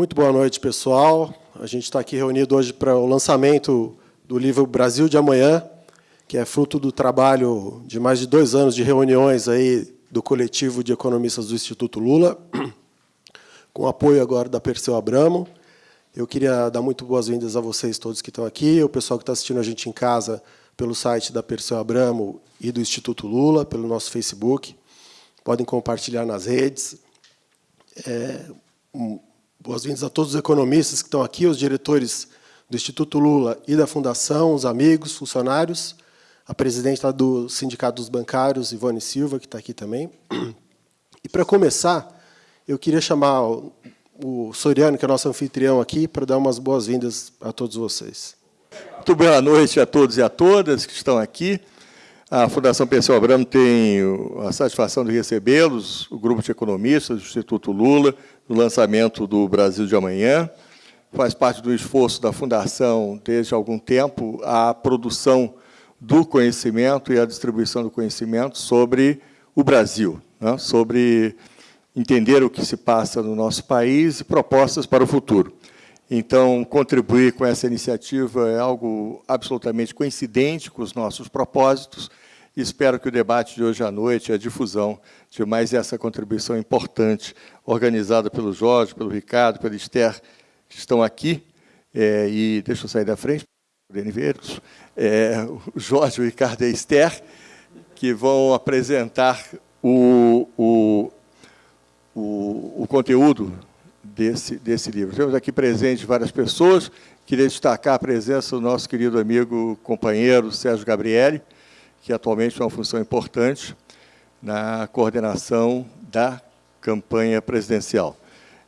Muito boa noite, pessoal. A gente está aqui reunido hoje para o lançamento do livro Brasil de Amanhã, que é fruto do trabalho de mais de dois anos de reuniões aí do coletivo de economistas do Instituto Lula, com apoio agora da Perseu Abramo. Eu queria dar muito boas-vindas a vocês todos que estão aqui, o pessoal que está assistindo a gente em casa pelo site da Perseu Abramo e do Instituto Lula, pelo nosso Facebook. Podem compartilhar nas redes. É, boas-vindas a todos os economistas que estão aqui, os diretores do Instituto Lula e da Fundação, os amigos, funcionários, a presidente do Sindicato dos Bancários, Ivone Silva, que está aqui também. E, para começar, eu queria chamar o Soriano, que é nosso anfitrião aqui, para dar umas boas-vindas a todos vocês. Muito boa noite a todos e a todas que estão aqui. A Fundação Pensão Abramo tem a satisfação de recebê-los, o grupo de economistas do Instituto Lula, no lançamento do Brasil de Amanhã. Faz parte do esforço da Fundação, desde algum tempo, a produção do conhecimento e a distribuição do conhecimento sobre o Brasil, né? sobre entender o que se passa no nosso país e propostas para o futuro. Então, contribuir com essa iniciativa é algo absolutamente coincidente com os nossos propósitos espero que o debate de hoje à noite, a difusão de mais essa contribuição importante, organizada pelo Jorge, pelo Ricardo, pelo Esther, que estão aqui, é, e deixa eu sair da frente, Deniveiros, é, o Jorge, o Ricardo e a Esther, que vão apresentar o, o, o, o conteúdo desse, desse livro. Temos aqui presentes várias pessoas, queria destacar a presença do nosso querido amigo, companheiro Sérgio Gabrielli, que atualmente tem uma função importante na coordenação da campanha presidencial.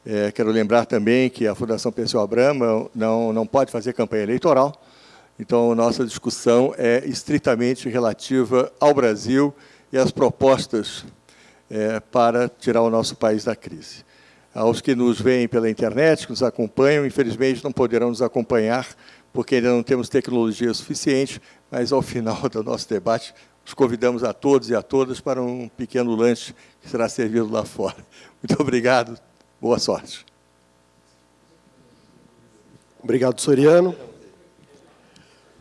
É, quero lembrar também que a Fundação Pessoal Abrama não, não pode fazer campanha eleitoral, então, nossa discussão é estritamente relativa ao Brasil e às propostas é, para tirar o nosso país da crise. Aos que nos veem pela internet, que nos acompanham, infelizmente não poderão nos acompanhar, porque ainda não temos tecnologia suficiente, mas ao final do nosso debate, os convidamos a todos e a todas para um pequeno lanche que será servido lá fora. Muito obrigado, boa sorte. Obrigado, Soriano.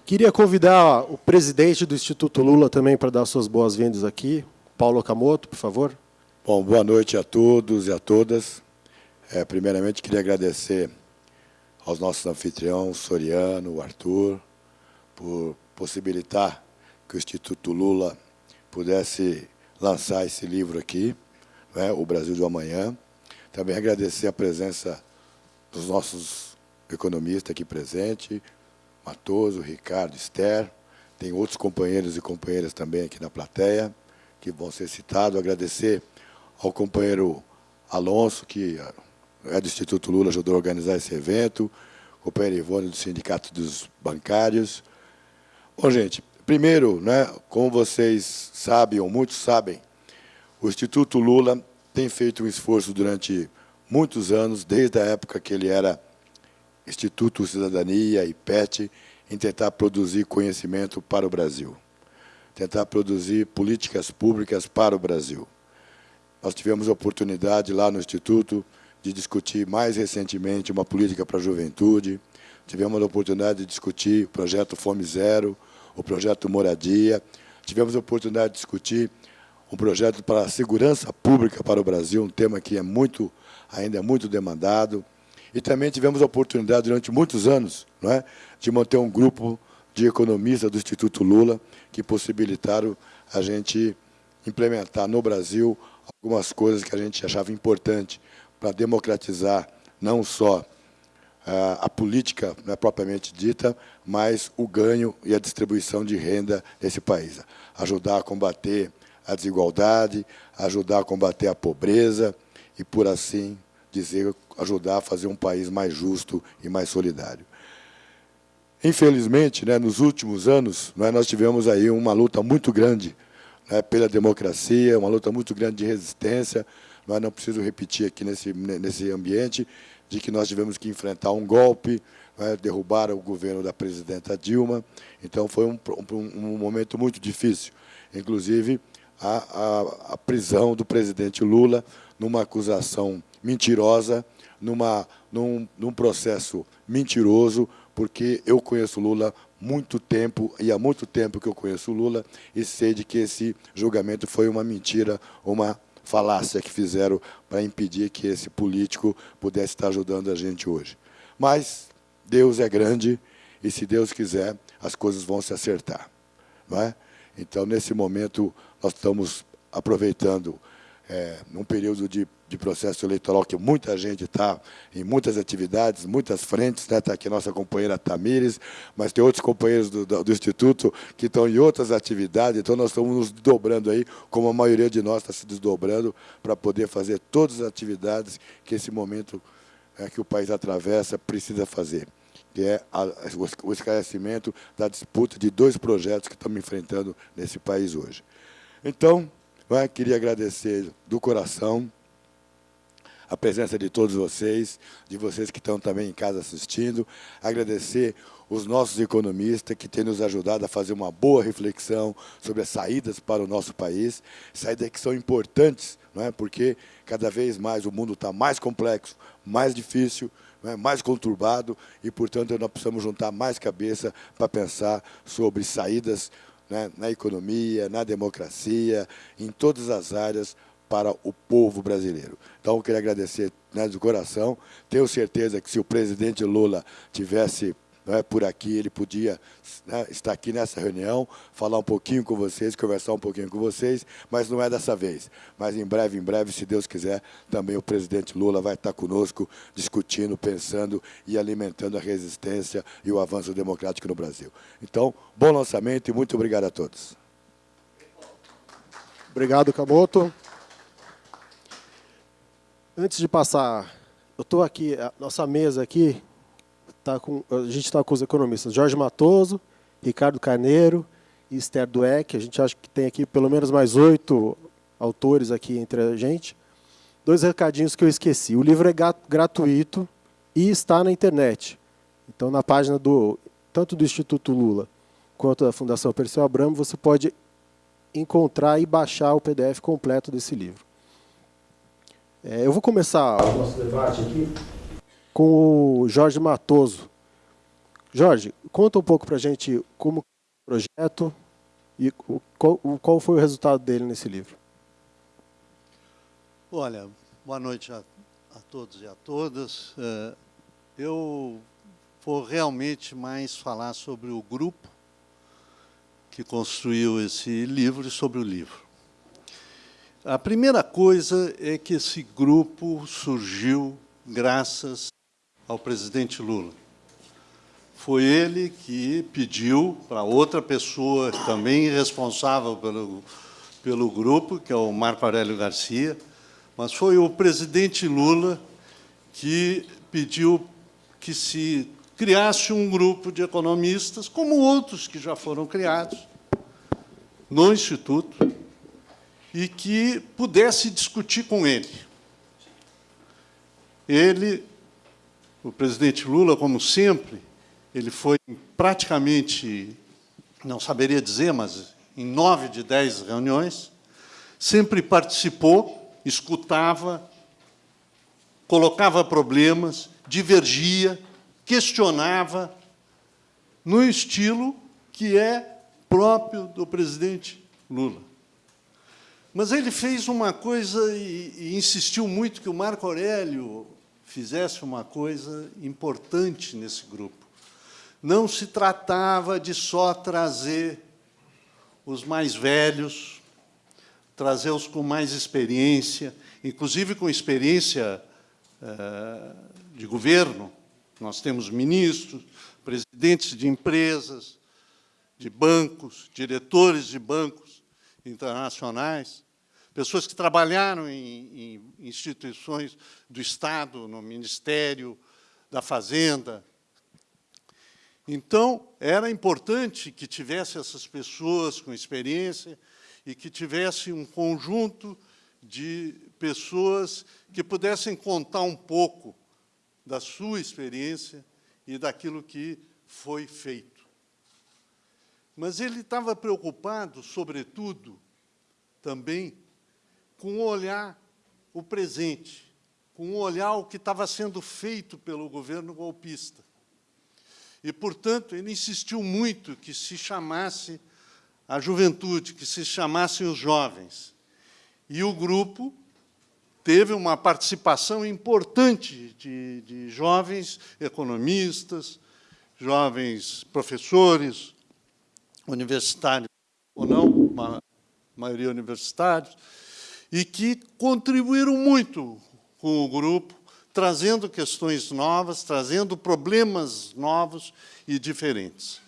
Queria convidar o presidente do Instituto Lula também para dar suas boas-vindas aqui. Paulo Okamoto, por favor. Bom, boa noite a todos e a todas. É, primeiramente, queria agradecer aos nossos anfitriões, Soriano, Arthur, por possibilitar que o Instituto Lula pudesse lançar esse livro aqui, né, O Brasil do Amanhã. Também agradecer a presença dos nossos economistas aqui presentes, Matoso, Ricardo, Esther, tem outros companheiros e companheiras também aqui na plateia, que vão ser citados. Agradecer ao companheiro Alonso, que é do Instituto Lula, ajudou a organizar esse evento, o companheiro Ivone do Sindicato dos Bancários. Bom, gente, primeiro, né, como vocês sabem, ou muitos sabem, o Instituto Lula tem feito um esforço durante muitos anos, desde a época que ele era Instituto Cidadania e PET, em tentar produzir conhecimento para o Brasil, tentar produzir políticas públicas para o Brasil. Nós tivemos a oportunidade lá no Instituto de discutir mais recentemente uma política para a juventude, tivemos a oportunidade de discutir o projeto Fome Zero, o projeto Moradia, tivemos a oportunidade de discutir um projeto para a segurança pública para o Brasil, um tema que é muito, ainda é muito demandado. E também tivemos a oportunidade, durante muitos anos, não é, de manter um grupo de economistas do Instituto Lula que possibilitaram a gente implementar no Brasil algumas coisas que a gente achava importante para democratizar não só a, a política né, propriamente dita, mas o ganho e a distribuição de renda nesse país. Ajudar a combater a desigualdade, ajudar a combater a pobreza e, por assim dizer, ajudar a fazer um país mais justo e mais solidário. Infelizmente, né, nos últimos anos, né, nós tivemos aí uma luta muito grande né, pela democracia, uma luta muito grande de resistência. Mas não preciso repetir aqui nesse, nesse ambiente de que nós tivemos que enfrentar um golpe, né, derrubar o governo da presidenta Dilma. Então, foi um, um, um momento muito difícil. Inclusive, a, a, a prisão do presidente Lula numa acusação mentirosa, numa num, num processo mentiroso, porque eu conheço Lula muito tempo, e há muito tempo que eu conheço Lula, e sei de que esse julgamento foi uma mentira, uma falácia que fizeram para impedir que esse político pudesse estar ajudando a gente hoje. Mas Deus é grande, e se Deus quiser, as coisas vão se acertar. Não é? Então, nesse momento, nós estamos aproveitando é, num período de, de, processo eleitoral que muita gente está em muitas atividades, muitas frentes, está né? Tá aqui nossa companheira Tamires, mas tem outros companheiros do, do, do, Instituto que estão em outras atividades, então nós estamos nos dobrando aí, como a maioria de nós está se desdobrando, para poder fazer todas as atividades que esse momento é, que o país atravessa precisa fazer que é o esclarecimento da disputa de dois projetos que estamos enfrentando nesse país hoje. Então, queria agradecer do coração a presença de todos vocês, de vocês que estão também em casa assistindo, agradecer os nossos economistas que têm nos ajudado a fazer uma boa reflexão sobre as saídas para o nosso país, saídas que são importantes, não é? porque cada vez mais o mundo está mais complexo, mais difícil, é? mais conturbado, e, portanto, nós precisamos juntar mais cabeça para pensar sobre saídas né, na economia, na democracia, em todas as áreas para o povo brasileiro. Então, eu queria agradecer né, coração. Tenho certeza que se o presidente Lula tivesse né, por aqui, ele podia né, estar aqui nessa reunião, falar um pouquinho com vocês, conversar um pouquinho com vocês, mas não é dessa vez. Mas em breve, em breve, se Deus quiser, também o presidente Lula vai estar conosco, discutindo, pensando e alimentando a resistência e o avanço democrático no Brasil. Então, bom lançamento e muito obrigado a todos. Obrigado, Camoto. Antes de passar, eu estou aqui, a nossa mesa aqui, tá com, a gente está com os economistas Jorge Matoso, Ricardo Carneiro e Esther Dueck. A gente acha que tem aqui pelo menos mais oito autores aqui entre a gente. Dois recadinhos que eu esqueci. O livro é gratuito e está na internet. Então, na página do tanto do Instituto Lula quanto da Fundação Perseu Abramo, você pode encontrar e baixar o PDF completo desse livro. É, eu vou começar o nosso debate aqui com o Jorge Matoso. Jorge, conta um pouco para a gente como é o projeto e qual, qual foi o resultado dele nesse livro. Olha, boa noite a, a todos e a todas. É, eu vou realmente mais falar sobre o grupo que construiu esse livro e sobre o livro. A primeira coisa é que esse grupo surgiu graças ao presidente Lula. Foi ele que pediu para outra pessoa, também responsável pelo, pelo grupo, que é o Marco Aurélio Garcia, mas foi o presidente Lula que pediu que se criasse um grupo de economistas, como outros que já foram criados, no Instituto, e que pudesse discutir com ele. Ele o presidente Lula, como sempre, ele foi praticamente, não saberia dizer, mas em nove de dez reuniões, sempre participou, escutava, colocava problemas, divergia, questionava, no estilo que é próprio do presidente Lula. Mas ele fez uma coisa e, e insistiu muito que o Marco Aurélio fizesse uma coisa importante nesse grupo. Não se tratava de só trazer os mais velhos, trazer os com mais experiência, inclusive com experiência eh, de governo. Nós temos ministros, presidentes de empresas, de bancos, diretores de bancos internacionais, pessoas que trabalharam em, em instituições do Estado, no Ministério da Fazenda. Então, era importante que tivesse essas pessoas com experiência e que tivesse um conjunto de pessoas que pudessem contar um pouco da sua experiência e daquilo que foi feito. Mas ele estava preocupado, sobretudo, também com o olhar o presente, com olhar ao que estava sendo feito pelo governo golpista. E, portanto, ele insistiu muito que se chamasse a juventude, que se chamassem os jovens. E o grupo teve uma participação importante de, de jovens economistas, jovens professores, universitários ou não, uma maioria universitários, e que contribuíram muito com o grupo, trazendo questões novas, trazendo problemas novos e diferentes.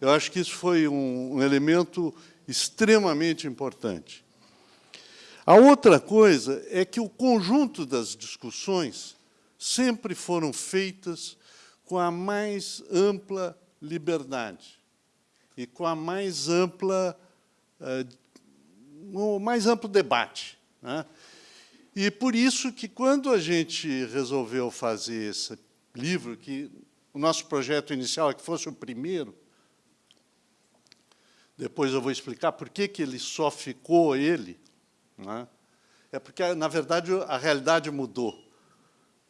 Eu acho que isso foi um, um elemento extremamente importante. A outra coisa é que o conjunto das discussões sempre foram feitas com a mais ampla liberdade e com a mais ampla, uh, o mais amplo debate. Né? E por isso que, quando a gente resolveu fazer esse livro, que o nosso projeto inicial é que fosse o primeiro, depois eu vou explicar por que, que ele só ficou ele, né? é porque, na verdade, a realidade mudou.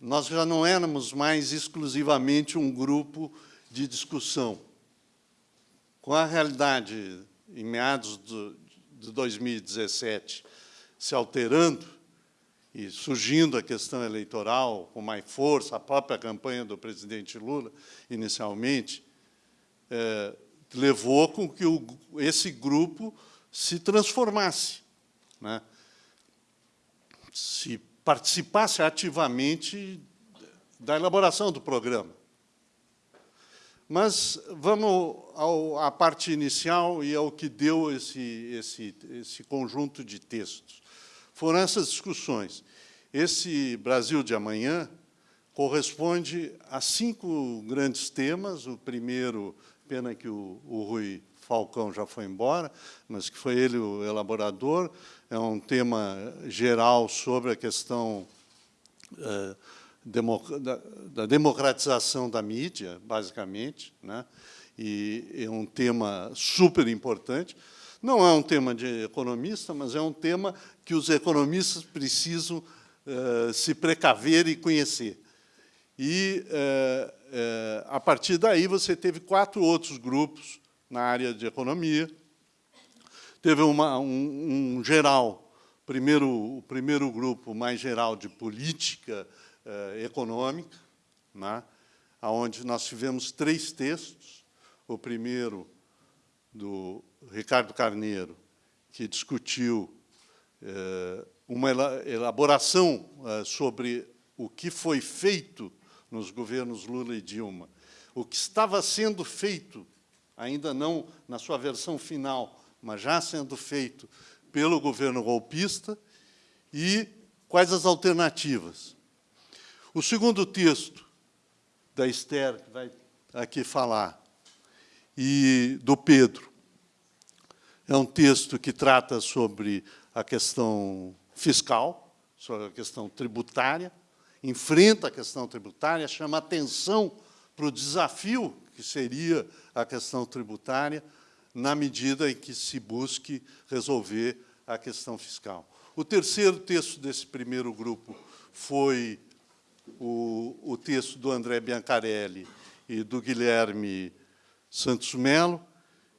Nós já não éramos mais exclusivamente um grupo de discussão. Com a realidade, em meados de 2017, se alterando, e surgindo a questão eleitoral com mais força, a própria campanha do presidente Lula, inicialmente, é, levou com que o, esse grupo se transformasse, né? se participasse ativamente da elaboração do programa. Mas vamos ao, à parte inicial e ao que deu esse, esse, esse conjunto de textos foram essas discussões. Esse Brasil de amanhã corresponde a cinco grandes temas. O primeiro, pena que o, o Rui Falcão já foi embora, mas que foi ele o elaborador, é um tema geral sobre a questão é, da, democratização da mídia, basicamente, né? e é um tema super importante. Não é um tema de economista, mas é um tema que os economistas precisam uh, se precaver e conhecer. E, uh, uh, a partir daí, você teve quatro outros grupos na área de economia. Teve uma, um, um geral, primeiro, o primeiro grupo mais geral de política econômica, né, onde nós tivemos três textos. O primeiro, do Ricardo Carneiro, que discutiu eh, uma elaboração eh, sobre o que foi feito nos governos Lula e Dilma, o que estava sendo feito, ainda não na sua versão final, mas já sendo feito pelo governo golpista, e quais as alternativas. O segundo texto da Esther, que vai aqui falar, e do Pedro. É um texto que trata sobre a questão fiscal, sobre a questão tributária, enfrenta a questão tributária, chama atenção para o desafio que seria a questão tributária, na medida em que se busque resolver a questão fiscal. O terceiro texto desse primeiro grupo foi o, o texto do André Biancarelli e do Guilherme Santos Melo,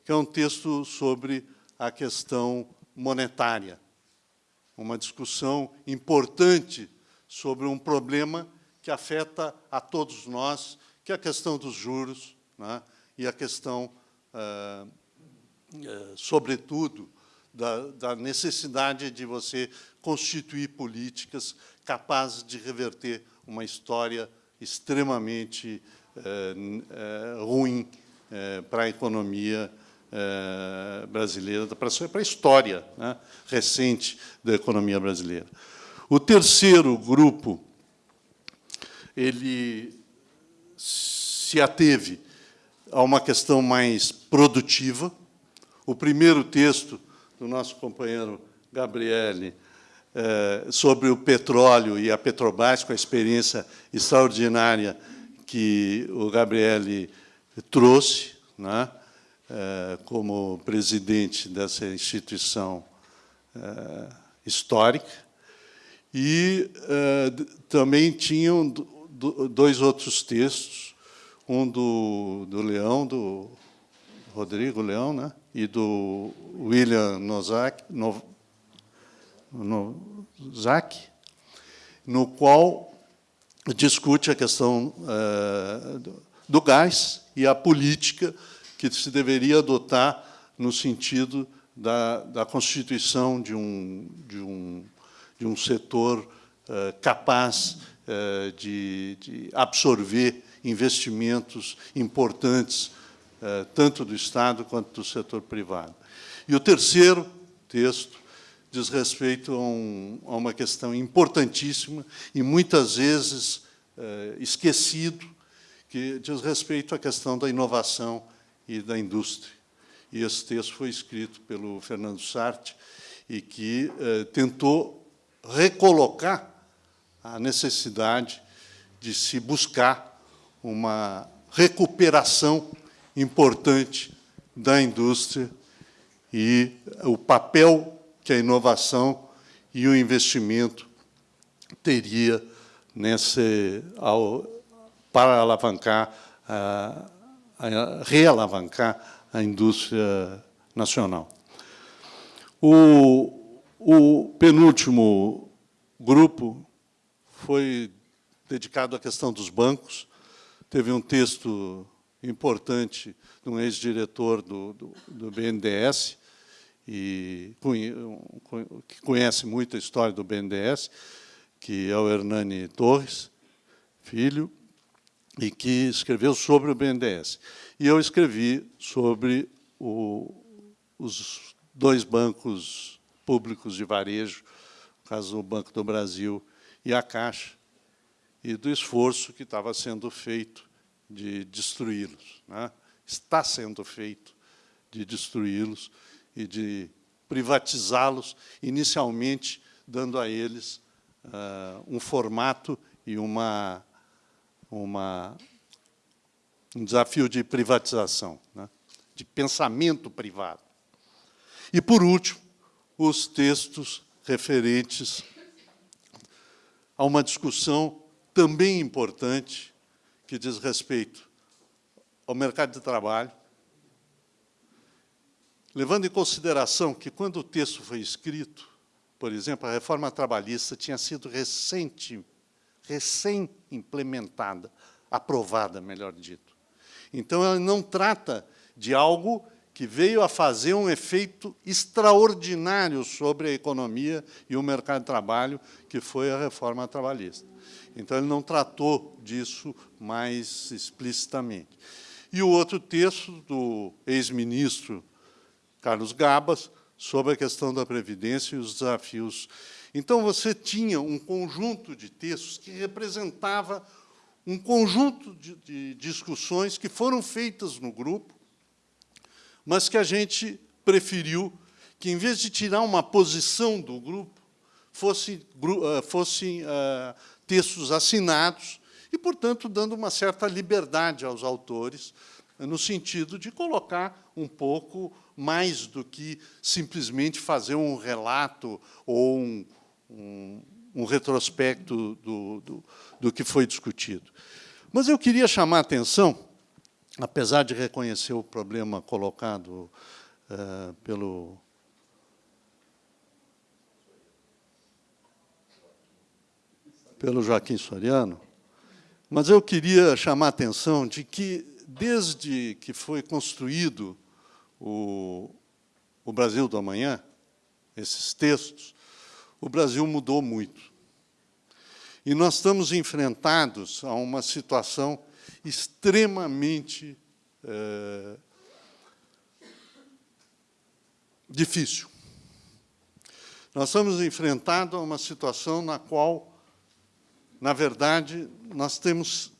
que é um texto sobre a questão monetária, uma discussão importante sobre um problema que afeta a todos nós, que é a questão dos juros né, e a questão, ah, sobretudo, da, da necessidade de você constituir políticas capazes de reverter uma história extremamente eh, eh, ruim é, para a economia é, brasileira, para a história né, recente da economia brasileira. O terceiro grupo, ele se ateve a uma questão mais produtiva. O primeiro texto do nosso companheiro Gabriele é, sobre o petróleo e a Petrobras, com a experiência extraordinária que o Gabriele trouxe, né, é, como presidente dessa instituição é, histórica, E também tinham dois outros textos, um do, do Leão, do Rodrigo Leão, né? e do William Nozak, no, Nozak, no qual discute a questão uh, do, gás e a política que se deveria adotar no sentido da, da constituição de um, de um, de um setor uh, capaz uh, de, de, absorver investimentos importantes, tanto do Estado quanto do setor privado. E o terceiro texto diz respeito a, um, a uma questão importantíssima e muitas vezes esquecido, que diz respeito à questão da inovação e da indústria. E esse texto foi escrito pelo Fernando Sartre e que eh, tentou recolocar a necessidade de se buscar uma recuperação importante da indústria e o papel que a inovação e o investimento teria nesse, ao, para alavancar a, realavancar a indústria nacional. O, o penúltimo grupo foi dedicado à questão dos bancos. Teve um texto importante de um ex-diretor do, do, do, BNDES, e, que conhece muito a história do BNDES, que é o Hernani Torres, filho, e que escreveu sobre o BNDES. E eu escrevi sobre o, os dois bancos públicos de varejo, no caso o Banco do Brasil e a Caixa, e do esforço que estava sendo feito de destruí-los. Né? Está sendo feito de destruí-los e de privatizá-los, inicialmente dando a eles uh, um formato e uma uma, um desafio de privatização, né? de pensamento privado. E, por último, os textos referentes a uma discussão também importante que diz respeito ao mercado de trabalho, levando em consideração que, quando o texto foi escrito, por exemplo, a reforma trabalhista tinha sido recente recém-implementada, aprovada, melhor dito. Então, ela não trata de algo que veio a fazer um efeito extraordinário sobre a economia e o mercado de trabalho, que foi a reforma trabalhista. Então, ele não tratou disso mais explicitamente. E o outro texto do ex-ministro Carlos Gabas, sobre a questão da Previdência e os desafios. Então, você tinha um conjunto de textos que representava um conjunto de, de discussões que foram feitas no grupo, mas que a gente preferiu que, em vez de tirar uma posição do grupo, fossem, eh, fossem uh, textos assinados e, portanto, dando uma certa liberdade aos autores, no sentido de colocar um pouco mais do que simplesmente fazer um relato ou um, um, um retrospecto do, do, do que foi discutido. Mas eu queria chamar a atenção, apesar de reconhecer o problema colocado uh, pelo pelo Joaquim Soriano, mas eu queria chamar a atenção de que, desde que foi construído o, o Brasil do Amanhã, esses textos, o Brasil mudou muito. E nós estamos enfrentados a uma situação extremamente é, difícil. Nós estamos enfrentados a uma situação na qual, na verdade, nós temos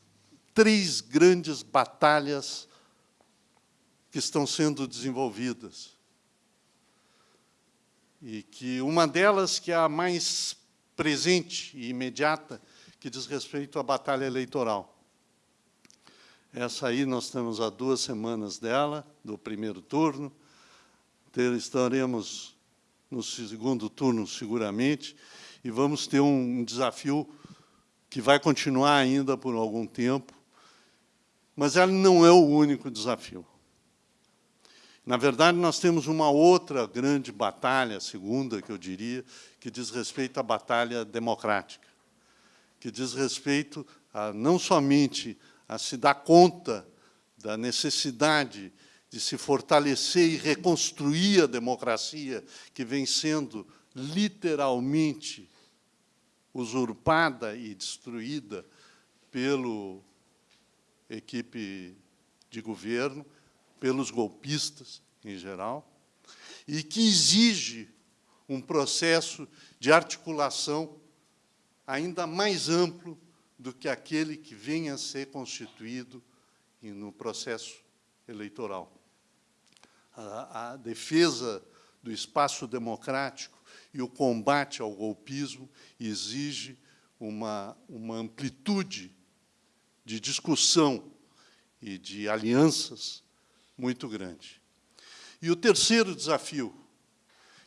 três grandes batalhas que estão sendo desenvolvidas. E que uma delas, que é a mais presente e imediata, que diz respeito à batalha eleitoral. Essa aí nós temos há duas semanas dela, do primeiro turno, estaremos no segundo turno, seguramente, e vamos ter um desafio que vai continuar ainda por algum tempo, mas ele não é o único desafio. Na verdade, nós temos uma outra grande batalha, segunda, que eu diria, que diz respeito à batalha democrática, que diz respeito a, não somente a se dar conta da necessidade de se fortalecer e reconstruir a democracia que vem sendo literalmente usurpada e destruída pelo equipe de governo, pelos golpistas em geral, e que exige um processo de articulação ainda mais amplo do que aquele que venha a ser constituído no processo eleitoral. A, a defesa do espaço democrático e o combate ao golpismo exige uma, uma amplitude de discussão e de alianças muito grande. E o terceiro desafio,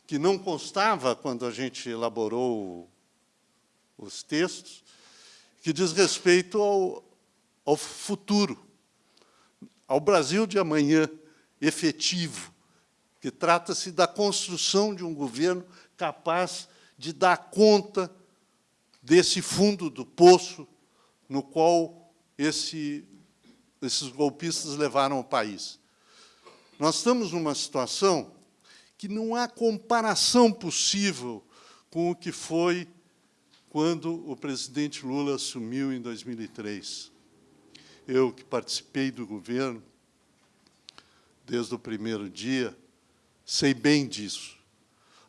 que não constava quando a gente elaborou os textos, que diz respeito ao, ao futuro, ao Brasil de amanhã efetivo, que trata-se da construção de um governo capaz de dar conta desse fundo do poço no qual esse, esses golpistas levaram o país. Nós estamos numa situação que não há comparação possível com o que foi quando o presidente Lula assumiu em 2003. Eu, que participei do governo desde o primeiro dia, sei bem disso.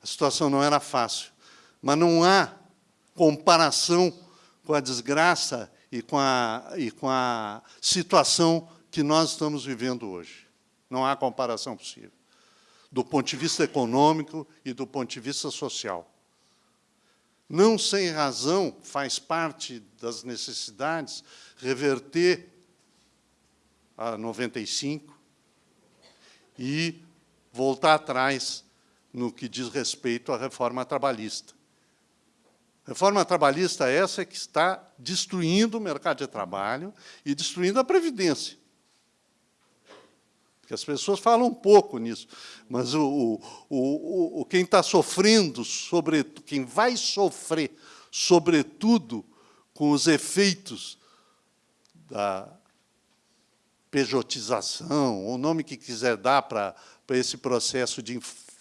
A situação não era fácil, mas não há comparação com a desgraça e com a, e com a situação que nós estamos vivendo hoje. Não há comparação possível, do ponto de vista econômico e do ponto de vista social. Não sem razão faz parte das necessidades reverter a 95 e voltar atrás no que diz respeito à reforma trabalhista. Reforma trabalhista essa que está destruindo o mercado de trabalho e destruindo a Previdência. Porque as pessoas falam um pouco nisso, mas o, o, o, quem está sofrendo, sobre, quem vai sofrer, sobretudo, com os efeitos da pejotização, o nome que quiser dar para esse processo de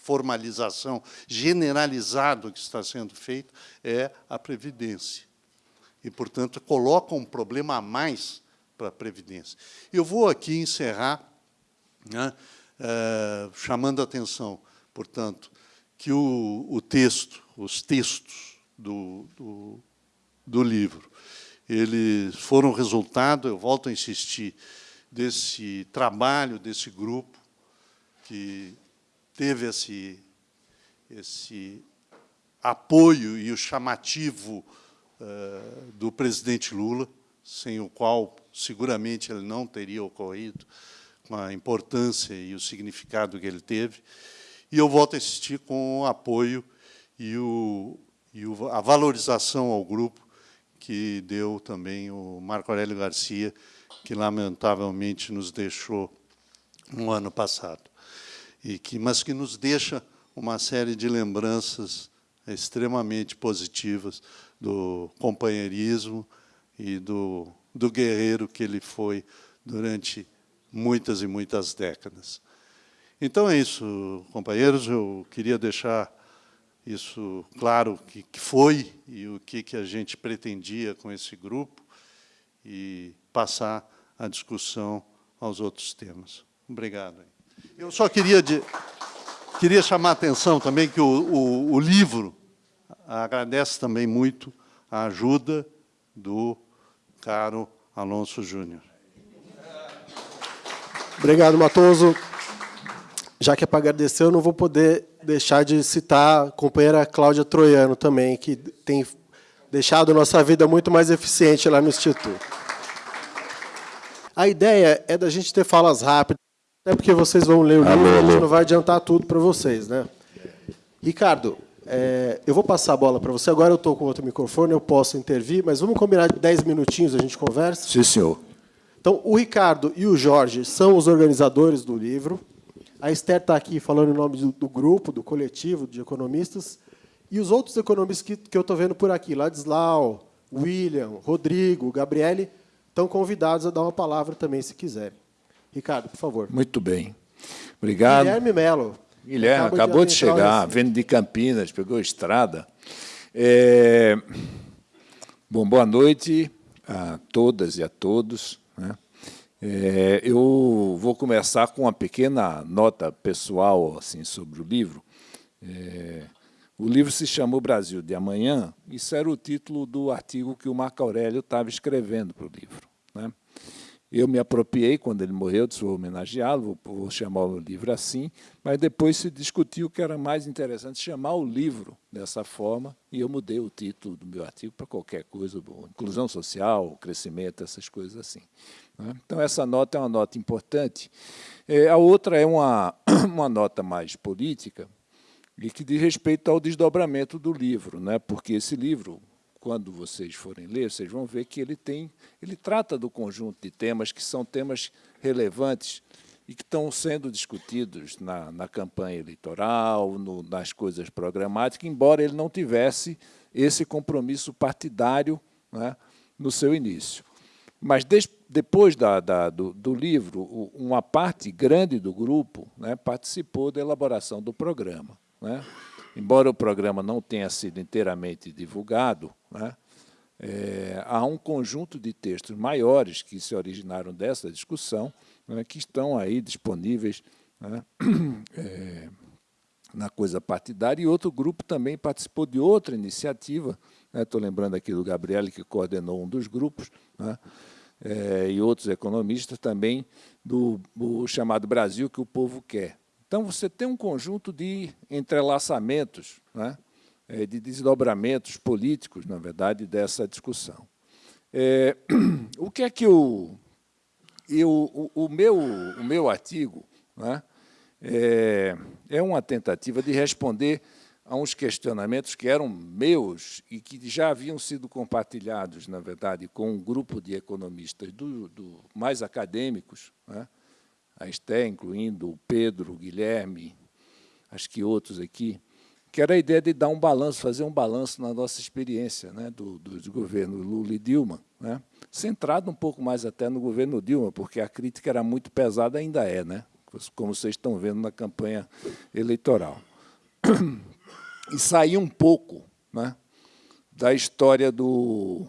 formalização generalizado que está sendo feito, é a Previdência. E, portanto, coloca um problema a mais para a Previdência. Eu vou aqui encerrar né, é, chamando a atenção, portanto, que o, o texto, os textos do, do, do livro, eles foram resultado, eu volto a insistir, desse trabalho, desse grupo, que teve esse, esse apoio e o chamativo uh, do presidente Lula, sem o qual seguramente ele não teria ocorrido, com a importância e o significado que ele teve. E eu volto a insistir com o apoio e, o, e o, a valorização ao grupo que deu também o Marco Aurélio Garcia, que lamentavelmente nos deixou no ano passado, e que, mas que nos deixa uma série de lembranças extremamente positivas do companheirismo e do, do guerreiro que ele foi durante muitas e muitas décadas. Então é isso, companheiros. Eu queria deixar isso claro que, que foi e o que, que a gente pretendia com esse grupo e passar a discussão aos outros temas. Obrigado. Eu só queria, de, queria chamar a atenção também que o, o, o livro agradece também muito a ajuda do caro Alonso Júnior. Obrigado, Matoso. Já que é para agradecer, eu não vou poder deixar de citar a companheira Cláudia Troiano também, que tem deixado nossa vida muito mais eficiente lá no Instituto. A ideia é da gente ter falas rápidas, até porque vocês vão ler o livro, a gente não vai adiantar tudo para vocês. né? Ricardo, É, eu vou passar a bola para você. Agora eu estou com outro microfone, eu posso intervir, mas vamos combinar de 10 minutinhos, a gente conversa? Sim, senhor. Então, o Ricardo e o Jorge são os organizadores do livro. A Esther está aqui falando em nome do, do, grupo, do coletivo de economistas. E os outros economistas que, que eu estou vendo por aqui, Ladislau, William, Rodrigo, Gabriele, estão convidados a dar uma palavra também, se quiserem. Ricardo, por favor. Muito bem. Obrigado. Guilherme Melo. Guilherme, acabou de, de chegar, vendo de Campinas, pegou estrada. É... Bom, boa noite a todas e a todos. Né? É, eu vou começar com uma pequena nota pessoal assim sobre o livro. É, o livro se chama O Brasil de Amanhã. Isso era o título do artigo que o Marco Aurélio estava escrevendo para o livro. Né? Eu me apropriei quando ele morreu, disse, vou homenageá-lo, vou, vou chamar o livro assim, mas depois se discutiu que era mais interessante chamar o livro dessa forma, e eu mudei o título do meu artigo para qualquer coisa, inclusão social, crescimento, essas coisas assim. Né? Então, essa nota é uma nota importante. É, a outra é uma, uma nota mais política, e que diz respeito ao desdobramento do livro, né? porque esse livro, quando vocês forem ler, vocês vão ver que ele tem, ele trata do conjunto de temas que são temas relevantes e que estão sendo discutidos na, na campanha eleitoral, no, nas coisas programáticas, embora ele não tivesse esse compromisso partidário né, no seu início. Mas des, depois da, da, do, do, livro, uma parte grande do grupo né, participou da elaboração do programa. Né? Embora o programa não tenha sido inteiramente divulgado, né, é, há um conjunto de textos maiores que se originaram dessa discussão, né, que estão aí disponíveis né, é, na coisa partidária, e outro grupo também participou de outra iniciativa, estou né, lembrando aqui do Gabriel, que coordenou um dos grupos, né, é, e outros economistas também, do, do chamado Brasil que o povo quer, então, você tem um conjunto de entrelaçamentos, né, é, de desdobramentos políticos, na verdade, dessa discussão. É, o que é que eu, eu o, o, meu, o meu artigo né, é, é uma tentativa de responder a uns questionamentos que eram meus e que já haviam sido compartilhados, na verdade, com um grupo de economistas do, do mais acadêmicos, né, a Esté, incluindo o Pedro, o Guilherme, acho que outros aqui, que era a ideia de dar um balanço, fazer um balanço na nossa experiência né, do, do governo Lula e Dilma, né, centrado um pouco mais até no governo Dilma, porque a crítica era muito pesada, ainda é, né, como vocês estão vendo na campanha eleitoral. E sair um pouco né, da história do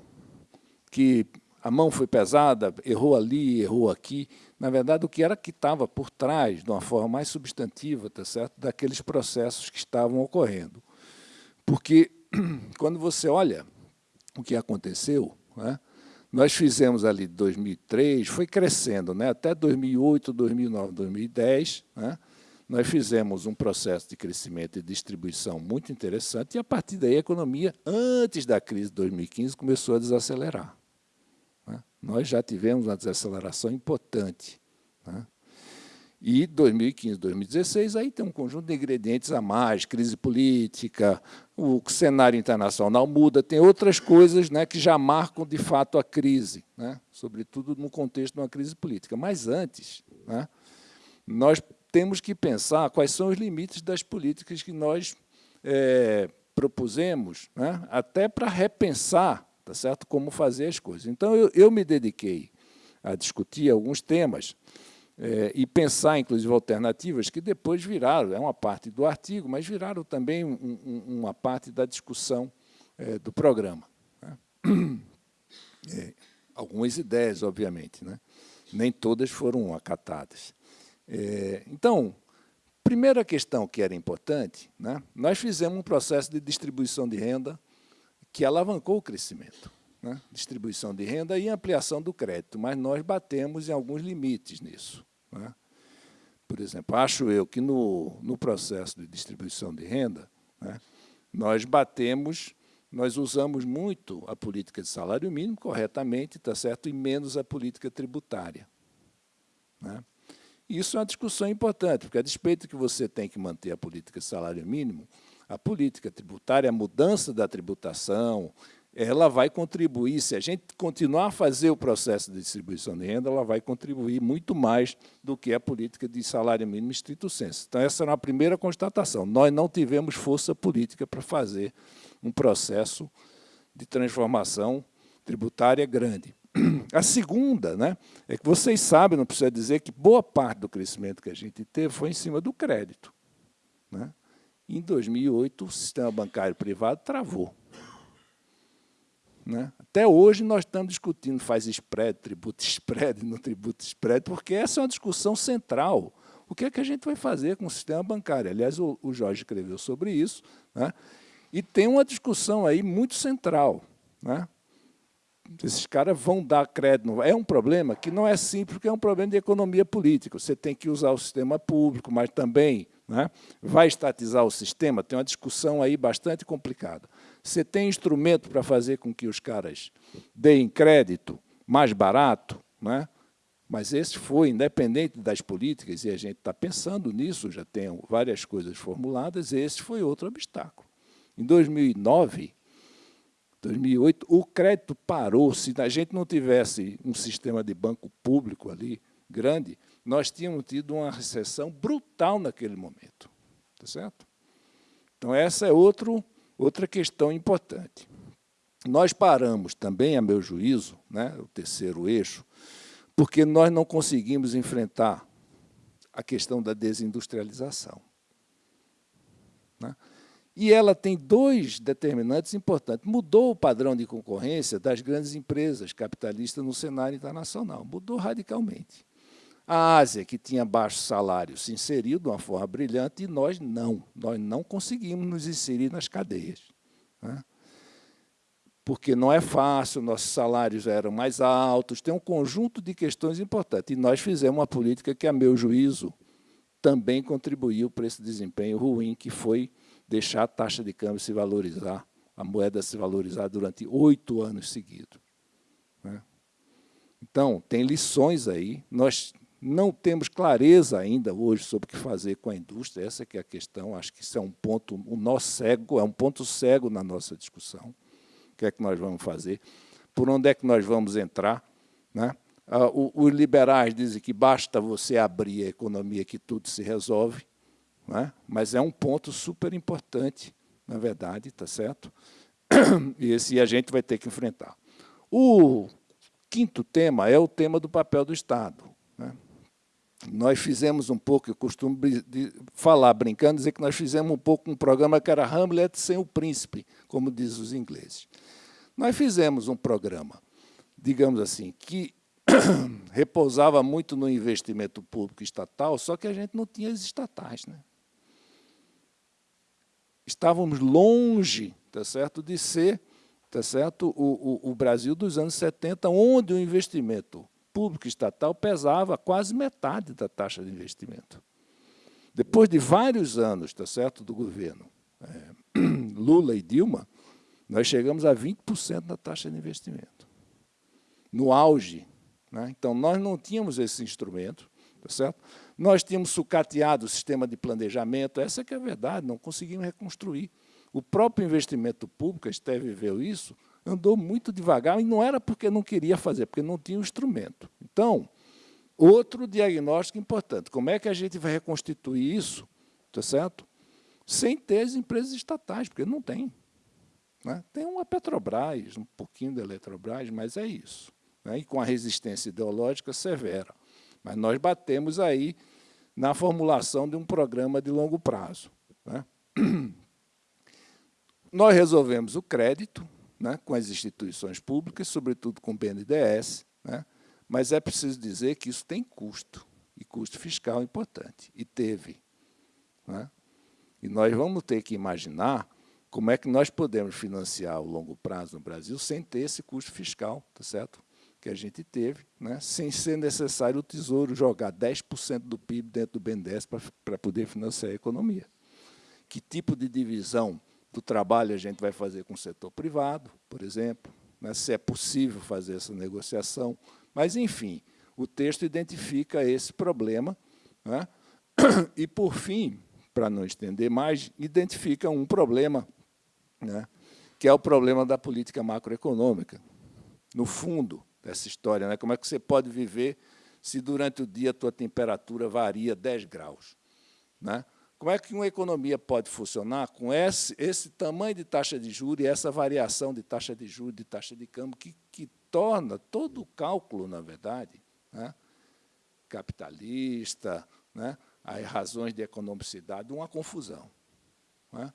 que a mão foi pesada, errou ali, errou aqui, na verdade, o que era que estava por trás, de uma forma mais substantiva, tá certo? daqueles processos que estavam ocorrendo. Porque, quando você olha o que aconteceu, né? nós fizemos ali de 2003, foi crescendo, né? até 2008, 2009, 2010, né? nós fizemos um processo de crescimento e distribuição muito interessante, e a partir daí a economia, antes da crise de 2015, começou a desacelerar nós já tivemos uma desaceleração importante. Né? E 2015, 2016, aí tem um conjunto de ingredientes a mais, crise política, o cenário internacional muda, tem outras coisas né, que já marcam, de fato, a crise, né, sobretudo no contexto de uma crise política. Mas antes, né, nós temos que pensar quais são os limites das políticas que nós é, propusemos, né, até para repensar tá certo? como fazer as coisas. Então, eu, eu me dediquei a discutir alguns temas é, e pensar, inclusive, alternativas que depois viraram, é uma parte do artigo, mas viraram também um, um, uma parte da discussão é, do programa. Né? É, algumas ideias, obviamente, né? nem todas foram acatadas. É, então, primeira questão que era importante, né? nós fizemos um processo de distribuição de renda que alavancou o crescimento, né? distribuição de renda e ampliação do crédito, mas nós batemos em alguns limites nisso. Né? Por exemplo, acho eu que no, no processo de distribuição de renda, né, nós batemos, nós usamos muito a política de salário mínimo corretamente, tá certo, e menos a política tributária. Né? Isso é uma discussão importante, porque a despeito que você tem que manter a política de salário mínimo, a política tributária, a mudança da tributação, ela vai contribuir, se a gente continuar a fazer o processo de distribuição de renda, ela vai contribuir muito mais do que a política de salário mínimo estrito senso. Então, essa é uma primeira constatação. Nós não tivemos força política para fazer um processo de transformação tributária grande. A segunda né, é que vocês sabem, não precisa dizer, que boa parte do crescimento que a gente teve foi em cima do crédito. Né? Em 2008, o sistema bancário privado travou. Né? Até hoje nós estamos discutindo, faz spread, tributo spread, não tributo spread, porque essa é uma discussão central. O que é que a gente vai fazer com o sistema bancário? Aliás, o, o Jorge escreveu sobre isso, né? e tem uma discussão aí muito central. Né? Esses caras vão dar crédito. É um problema que não é simples, porque é um problema de economia política. Você tem que usar o sistema público, mas também né, vai estatizar o sistema. Tem uma discussão aí bastante complicada. Você tem instrumento para fazer com que os caras deem crédito mais barato, né? mas esse foi, independente das políticas, e a gente está pensando nisso, já tem várias coisas formuladas, esse foi outro obstáculo. Em 2009, 2008, o crédito parou. Se a gente não tivesse um sistema de banco público ali grande, nós tínhamos tido uma recessão brutal naquele momento. Tá certo? Então, essa é outro, outra questão importante. Nós paramos também, a meu juízo, né, o terceiro eixo, porque nós não conseguimos enfrentar a questão da desindustrialização. Né? E ela tem dois determinantes importantes. Mudou o padrão de concorrência das grandes empresas capitalistas no cenário internacional. Mudou radicalmente. A Ásia, que tinha baixo salário, se inseriu de uma forma brilhante e nós não. Nós não conseguimos nos inserir nas cadeias. Né? Porque não é fácil, nossos salários eram mais altos, tem um conjunto de questões importantes. E nós fizemos uma política que, a meu juízo, também contribuiu para esse desempenho ruim, que foi deixar a taxa de câmbio se valorizar, a moeda se valorizar durante oito anos seguidos. Né? Então, tem lições aí. Nós não temos clareza ainda hoje sobre o que fazer com a indústria, essa que é a questão, acho que isso é um ponto, o nosso cego, é um ponto cego na nossa discussão. O que é que nós vamos fazer? Por onde é que nós vamos entrar? Né? Ah, os liberais dizem que basta você abrir a economia que tudo se resolve. É? mas é um ponto super importante, na verdade, está certo? E esse a gente vai ter que enfrentar. O quinto tema é o tema do papel do Estado. Nós fizemos um pouco, eu costumo falar, brincando, dizer que nós fizemos um pouco um programa que era Hamlet sem o príncipe, como diz os ingleses. Nós fizemos um programa, digamos assim, que repousava muito no investimento público estatal, só que a gente não tinha as estatais. Né? estávamos longe tá certo, de ser tá certo, o, o, o Brasil dos anos 70, onde o investimento público estatal pesava quase metade da taxa de investimento. Depois de vários anos tá certo, do governo é, Lula e Dilma, nós chegamos a 20% da taxa de investimento. No auge. Né? Então, nós não tínhamos esse instrumento, tá certo? Nós tínhamos sucateado o sistema de planejamento, essa que é a verdade, não conseguimos reconstruir. O próprio investimento público, a Esteve viu isso, andou muito devagar, e não era porque não queria fazer, porque não tinha o instrumento. Então, outro diagnóstico importante, como é que a gente vai reconstituir isso, tá certo? sem ter as empresas estatais, porque não tem. Né? Tem uma Petrobras, um pouquinho da Eletrobras, mas é isso. Né? E com a resistência ideológica severa. Mas nós batemos aí na formulação de um programa de longo prazo. Né? Nós resolvemos o crédito né, com as instituições públicas, sobretudo com o BNDES, né, mas é preciso dizer que isso tem custo, e custo fiscal importante, e teve. Né? E nós vamos ter que imaginar como é que nós podemos financiar o longo prazo no Brasil sem ter esse custo fiscal, tá certo? que a gente teve, né, sem ser necessário o Tesouro jogar 10% do PIB dentro do BNDES para poder financiar a economia. Que tipo de divisão do trabalho a gente vai fazer com o setor privado, por exemplo, né, se é possível fazer essa negociação. Mas, enfim, o texto identifica esse problema. Né, e, por fim, para não estender mais, identifica um problema, né, que é o problema da política macroeconômica. No fundo dessa história, né, como é que você pode viver se durante o dia a tua temperatura varia 10 graus? Né? Como é que uma economia pode funcionar com esse, esse tamanho de taxa de juros e essa variação de taxa de juros, de taxa de câmbio, que, que torna todo o cálculo, na verdade, né, capitalista, né, as razões de economicidade, uma confusão. Né?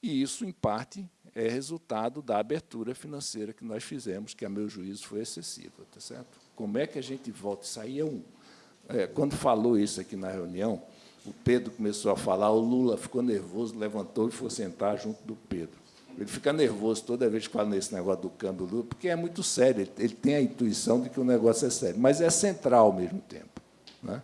E isso, em parte, é resultado da abertura financeira que nós fizemos, que, a meu juízo, foi excessiva. Tá certo? Como é que a gente volta? Isso aí é um... É, quando falou isso aqui na reunião, o Pedro começou a falar, o Lula ficou nervoso, levantou e foi sentar junto do Pedro. Ele fica nervoso toda vez que fala nesse negócio do câmbio Lula, porque é muito sério, ele, tem a intuição de que o negócio é sério, mas é central ao mesmo tempo. Né?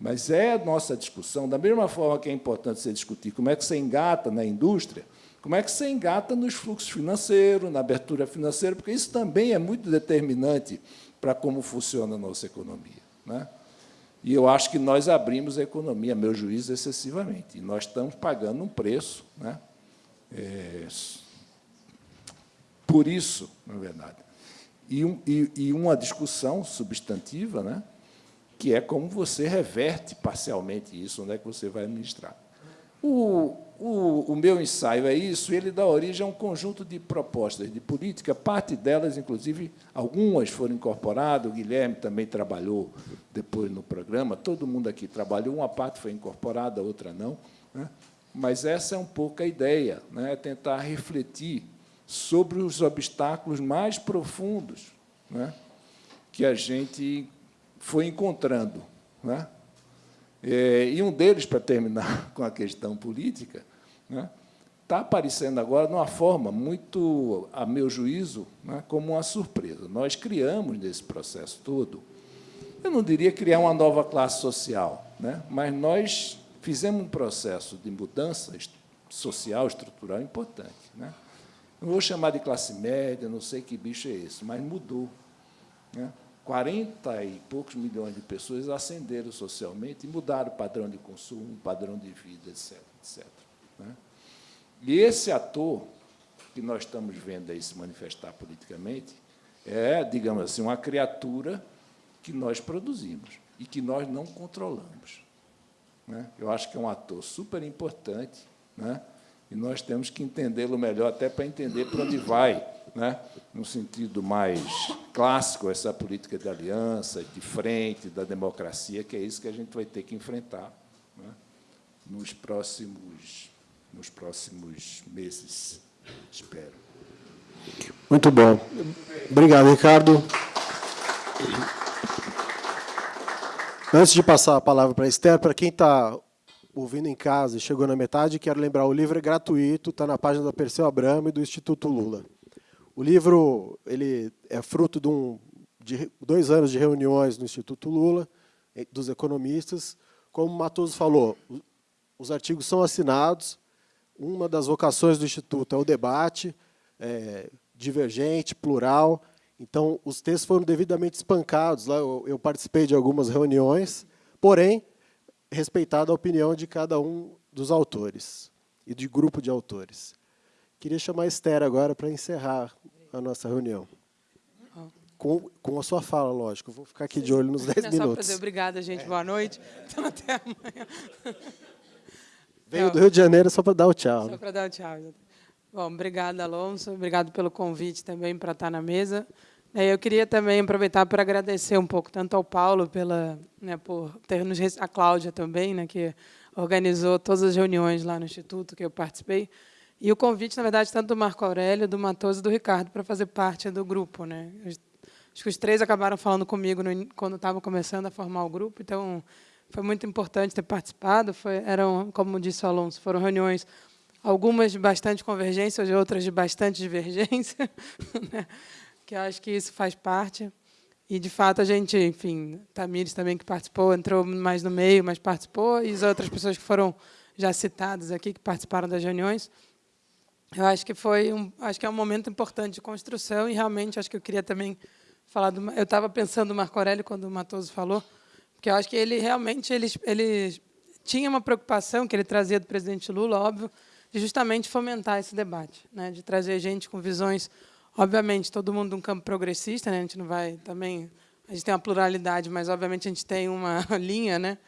Mas é a nossa discussão, da mesma forma que é importante você discutir como é que você engata na indústria, como é que você engata nos fluxos financeiros, na abertura financeira, porque isso também é muito determinante para como funciona a nossa economia. Né? E eu acho que nós abrimos a economia, meu juízo, excessivamente. E nós estamos pagando um preço né? É, por isso, na verdade. E, um, e, e, uma discussão substantiva, né? que é como você reverte parcialmente isso, onde é que você vai administrar. O, o, o, meu ensaio é isso, ele dá origem a um conjunto de propostas de política, parte delas, inclusive, algumas foram incorporadas, o Guilherme também trabalhou depois no programa, todo mundo aqui trabalhou, uma parte foi incorporada, a outra não, né? mas essa é um pouco a ideia, né? tentar refletir sobre os obstáculos mais profundos né? que a gente foi encontrando. Né? É, e um deles, para terminar com a questão política, está né, aparecendo agora de uma forma muito, a meu juízo, né, como uma surpresa. Nós criamos, nesse processo todo, eu não diria criar uma nova classe social, né, mas nós fizemos um processo de mudança social, estrutural importante. Né? Não vou chamar de classe média, não sei que bicho é esse, mas mudou. Né? 40 e poucos milhões de pessoas ascenderam socialmente e mudaram o padrão de consumo, o padrão de vida, etc. etc né? E esse ator que nós estamos vendo aí se manifestar politicamente é, digamos assim, uma criatura que nós produzimos e que nós não controlamos. Né? Eu acho que é um ator super importante, né? e nós temos que entendê-lo melhor, até para entender para onde vai, né? no sentido mais clássico, essa política de aliança, de frente, da democracia, que é isso que a gente vai ter que enfrentar né? nos, próximos, nos próximos meses, espero. Muito bom. Obrigado, Ricardo. Antes de passar a palavra para a Esther, para quem está ouvindo em casa e chegou na metade, quero lembrar, o livro é gratuito, está na página da Perseu Abramo e do Instituto Lula. O livro ele é fruto de, um, de dois anos de reuniões no Instituto Lula, dos economistas. Como Matoso falou, os artigos são assinados, uma das vocações do Instituto é o debate, é, divergente, plural, então os textos foram devidamente espancados, lá eu, eu participei de algumas reuniões, porém, respeitada a opinião de cada um dos autores e de grupo de autores. Queria chamar a Esther agora para encerrar a nossa reunião. Com, com a sua fala, lógico. vou ficar aqui de olho nos 10 minutos. Só para dizer obrigada, gente. Boa noite. Então, até amanhã. Veio do Rio de Janeiro só para dar o tchau. Só para dar o tchau. Bom, obrigada, Alonso. Obrigado pelo convite também para estar na mesa. É, eu queria também aproveitar para agradecer um pouco tanto ao Paulo pela, né, por ter nos a Cláudia também, né, que organizou todas as reuniões lá no instituto que eu participei, e o convite, na verdade, tanto do Marco Aurélio, do Matoso e do Ricardo para fazer parte do grupo, né. Acho que os três acabaram falando comigo no, quando estavam começando a formar o grupo, então foi muito importante ter participado. Foi, eram, como disse o Alonso, foram reuniões algumas de bastante convergência, outras de bastante divergência. Né? que acho que isso faz parte. E, de fato, a gente, enfim, Tamires também que participou, entrou mais no meio, mas participou, e as outras pessoas que foram já citadas aqui, que participaram das reuniões. Eu acho que foi um, acho que é um momento importante de construção e realmente acho que eu queria também falar do, eu estava pensando no Marco Aurélio quando o Matoso falou, porque eu acho que ele realmente ele, ele tinha uma preocupação que ele trazia do presidente Lula, óbvio, de justamente fomentar esse debate, né, de trazer gente com visões, obviamente, todo mundo um campo progressista, né, a gente não vai também, a gente tem uma pluralidade, mas obviamente a gente tem uma linha, né,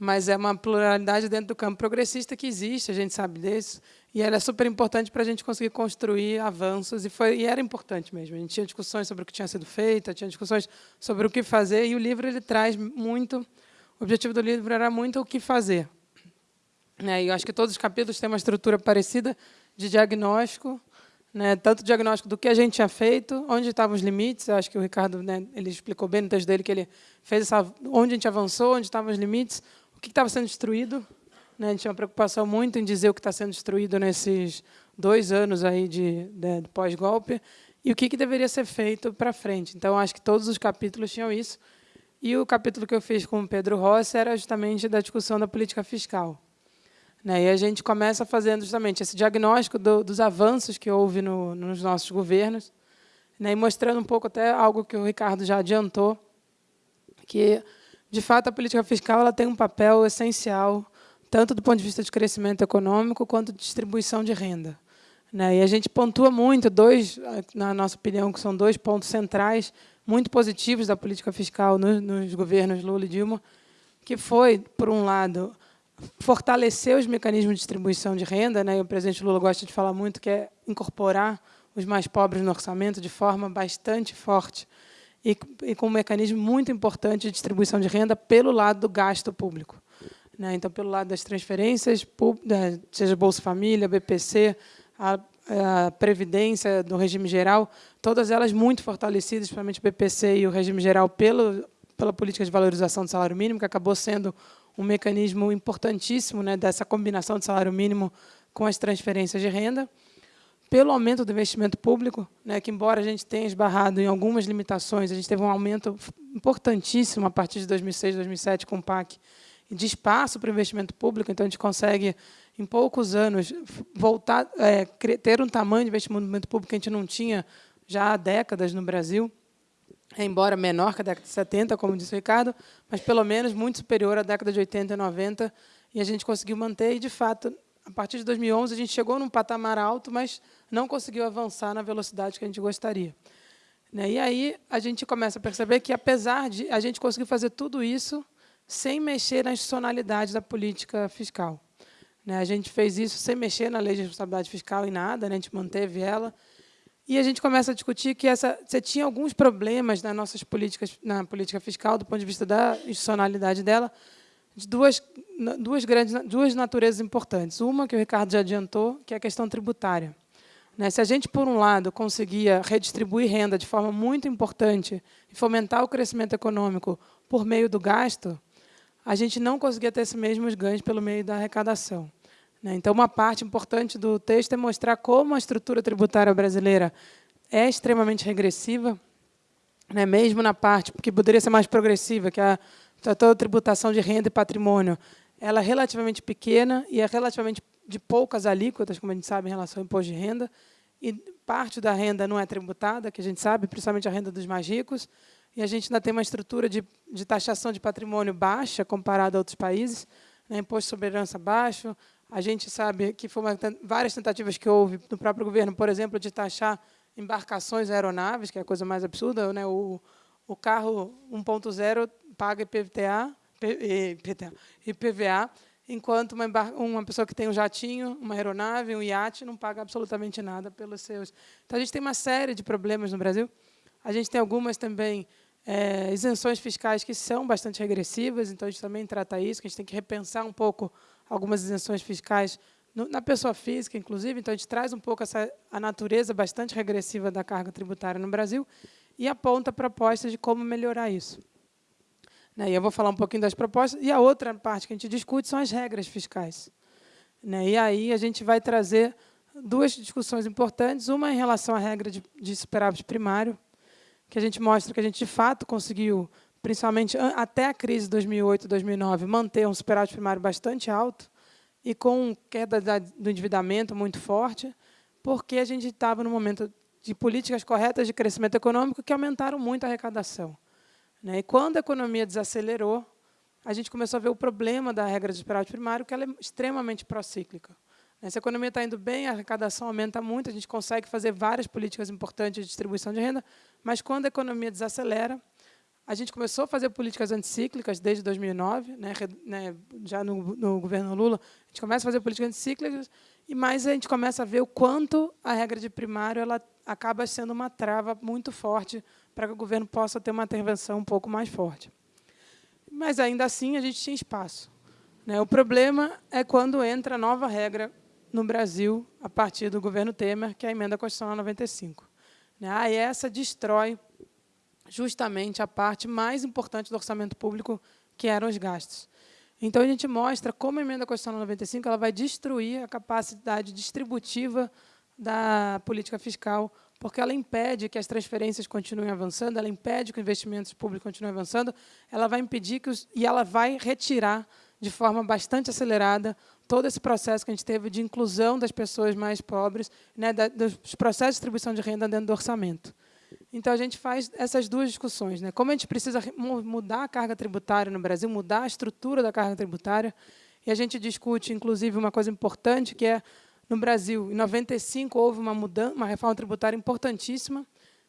mas é uma pluralidade dentro do campo progressista que existe, a gente sabe disso, e ela é super importante para a gente conseguir construir avanços, e, foi, e era importante mesmo. A gente tinha discussões sobre o que tinha sido feito, tinha discussões sobre o que fazer, e o livro ele traz muito, o objetivo do livro era muito o que fazer. Né? E eu acho que todos os capítulos têm uma estrutura parecida de diagnóstico, né, tanto diagnóstico do que a gente tinha feito, onde estavam os limites, eu acho que o Ricardo né, ele explicou bem no texto dele que ele fez essa, onde a gente avançou, onde estavam os limites, o que estava sendo destruído, né? A gente tinha uma preocupação muito em dizer o que está sendo destruído nesses dois anos aí de, de, de pós-golpe e o que, que deveria ser feito para frente. Então, acho que todos os capítulos tinham isso. E o capítulo que eu fiz com o Pedro Rossi era justamente da discussão da política fiscal. Né? E a gente começa fazendo justamente esse diagnóstico do, dos avanços que houve no, nos nossos governos, né? e mostrando um pouco até algo que o Ricardo já adiantou, que, de fato, a política fiscal ela tem um papel essencial tanto do ponto de vista de crescimento econômico quanto de distribuição de renda. Né? E a gente pontua muito dois, na nossa opinião, que são dois pontos centrais muito positivos da política fiscal nos, nos governos Lula e Dilma, que foi, por um lado, fortalecer os mecanismos de distribuição de renda, né? E o presidente Lula gosta de falar muito que é incorporar os mais pobres no orçamento de forma bastante forte e, e com um mecanismo muito importante de distribuição de renda pelo lado do gasto público. Né? Então, pelo lado das transferências, seja Bolsa Família, BPC, a, a Previdência do regime geral, todas elas muito fortalecidas, principalmente o BPC e o regime geral, pelo, pela política de valorização do salário mínimo, que acabou sendo um mecanismo importantíssimo né, dessa combinação de salário mínimo com as transferências de renda, pelo aumento do investimento público, né, que, embora a gente tenha esbarrado em algumas limitações, a gente teve um aumento importantíssimo a partir de 2006, 2007, com o PAC, de espaço para o investimento público, então a gente consegue, em poucos anos, voltar, é, ter um tamanho de investimento público que a gente não tinha já há décadas no Brasil, embora menor que a década de 70, como disse o Ricardo, mas pelo menos muito superior à década de 80 e 90, e a gente conseguiu manter, e, de fato, a partir de 2011, a gente chegou num patamar alto, mas não conseguiu avançar na velocidade que a gente gostaria. Né, e aí a gente começa a perceber que, apesar de a gente conseguir fazer tudo isso, sem mexer na institucionalidade da política fiscal. Né, a gente fez isso sem mexer na lei de responsabilidade fiscal em nada, né, a gente manteve ela. E a gente começa a discutir que essa, você tinha alguns problemas nas nossas políticas, na política fiscal, do ponto de vista da institucionalidade dela, de duas, duas, grandes, duas naturezas importantes. Uma, que o Ricardo já adiantou, que é a questão tributária. Né, se a gente, por um lado, conseguia redistribuir renda de forma muito importante e fomentar o crescimento econômico por meio do gasto, a gente não conseguia ter esses mesmos ganhos pelo meio da arrecadação. Né? Então, uma parte importante do texto é mostrar como a estrutura tributária brasileira é extremamente regressiva, né? mesmo na parte que poderia ser mais progressiva, que é a, toda a tributação de renda e patrimônio, ela é relativamente pequena e é relativamente de poucas alíquotas, como a gente sabe, em relação ao imposto de renda, e parte da renda não é tributada, que a gente sabe, principalmente a renda dos mais ricos, e a gente ainda tem uma estrutura de, de taxação de patrimônio baixa comparada a outros países, né, imposto sobre herança baixo. A gente sabe que foram várias tentativas que houve no próprio governo, por exemplo, de taxar embarcações aeronaves, que é a coisa mais absurda. Né, o, o carro 1.0 paga IPVA, IPVA, enquanto uma, uma pessoa que tem um jatinho, uma aeronave, um iate, não paga absolutamente nada pelos seus. Então, a gente tem uma série de problemas no Brasil. A gente tem algumas também é, isenções fiscais que são bastante regressivas, então a gente também trata isso, que a gente tem que repensar um pouco algumas isenções fiscais no, na pessoa física, inclusive, então a gente traz um pouco essa, a natureza bastante regressiva da carga tributária no Brasil e aponta propostas de como melhorar isso. Né, e eu vou falar um pouquinho das propostas, e a outra parte que a gente discute são as regras fiscais. Né, e aí a gente vai trazer duas discussões importantes, uma em relação à regra de, de superávit primário, que a gente mostra que a gente, de fato, conseguiu, principalmente até a crise de 2008, 2009, manter um superávit primário bastante alto e com queda do endividamento muito forte, porque a gente estava no momento de políticas corretas de crescimento econômico que aumentaram muito a arrecadação. Né? E quando a economia desacelerou, a gente começou a ver o problema da regra de superávit primário, que ela é extremamente procíclica. Se a economia está indo bem, a arrecadação aumenta muito, a gente consegue fazer várias políticas importantes de distribuição de renda, mas quando a economia desacelera, a gente começou a fazer políticas anticíclicas desde 2009, né, né, já no, no, governo Lula, a gente começa a fazer políticas anticíclicas, e mais a gente começa a ver o quanto a regra de primário ela acaba sendo uma trava muito forte para que o governo possa ter uma intervenção um pouco mais forte. Mas, ainda assim, a gente tinha espaço. Né? O problema é quando entra nova regra no Brasil, a partir do governo Temer, que é a emenda constitucional 95. Né? Aí essa destrói justamente a parte mais importante do orçamento público, que eram os gastos. Então, a gente mostra como a emenda constitucional 95 ela vai destruir a capacidade distributiva da política fiscal, porque ela impede que as transferências continuem avançando, ela impede que os investimentos públicos continuem avançando, ela vai impedir que os, e ela vai retirar de forma bastante acelerada todo esse processo que a gente teve de inclusão das pessoas mais pobres, né, da, dos processos de distribuição de renda dentro do orçamento. Então, a gente faz essas duas discussões. Né? Como a gente precisa mudar a carga tributária no Brasil, mudar a estrutura da carga tributária, e a gente discute, inclusive, uma coisa importante, que é, no Brasil, em 95, houve uma, mudança, uma reforma tributária importantíssima,